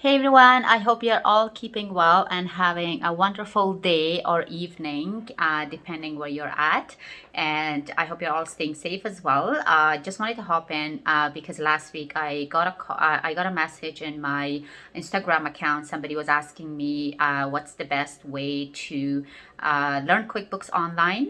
Hey everyone, I hope you're all keeping well and having a wonderful day or evening, uh, depending where you're at. And I hope you're all staying safe as well. I uh, just wanted to hop in uh, because last week I got a uh, I got a message in my Instagram account. Somebody was asking me uh, what's the best way to uh, learn QuickBooks online.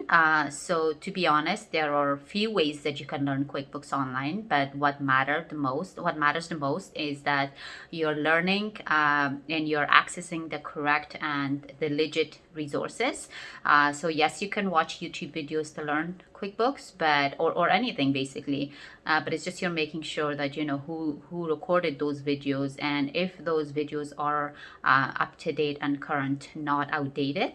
So to be honest, there are a few ways that you can learn QuickBooks online, but what matter the most, what matters the most is that you're learning um, and you're accessing the correct and the legit resources. Uh, so yes, you can watch YouTube videos to learn QuickBooks, but or, or anything basically. Uh, but it's just you're making sure that you know who who recorded those videos and if those videos are uh, up to date and current, not outdated.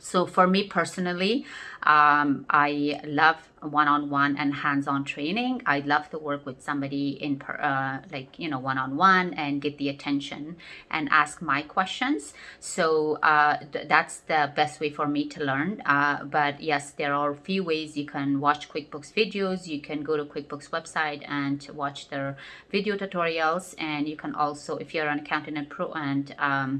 So for me personally, um, I love one-on-one -on -one and hands-on training. I love to work with somebody in per, uh, like, you know, one-on-one -on -one and get the attention and ask my questions. So uh, th that's the best way for me to learn. Uh, but yes, there are a few ways you can watch QuickBooks videos. You can go to QuickBooks website and watch their video tutorials. And you can also, if you're an accountant and pro and um,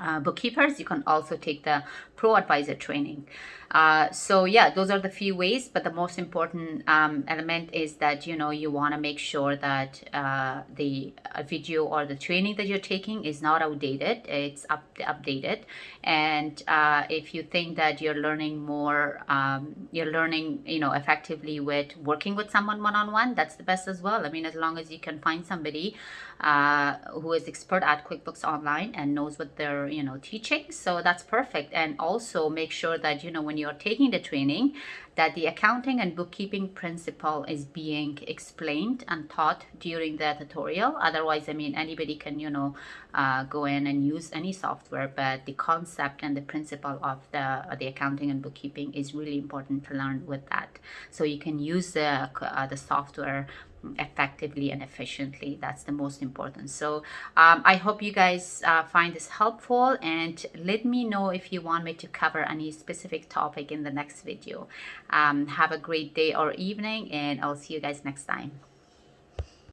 uh, bookkeepers, you can also take the Pro Advisor training. Uh, so yeah, those are the few ways, but the most important um, element is that, you know, you want to make sure that uh, the video or the training that you're taking is not outdated, it's up updated. And uh, if you think that you're learning more, um, you're learning, you know, effectively with working with someone one-on-one, -on -one, that's the best as well. I mean, as long as you can find somebody uh, who is expert at QuickBooks Online and knows what they're, you know, teaching. So that's perfect. And also make sure that, you know, when you're taking the training that the accounting and bookkeeping principle is being explained and taught during the tutorial. Otherwise, I mean, anybody can, you know, uh, go in and use any software, but the concept and the principle of the, uh, the accounting and bookkeeping is really important to learn with that. So you can use the, uh, the software effectively and efficiently. That's the most important. So um, i hope you guys uh, find this helpful and let me know if you want me to cover any specific topic in the next video. Um, have a great day or evening and i'll see you guys next time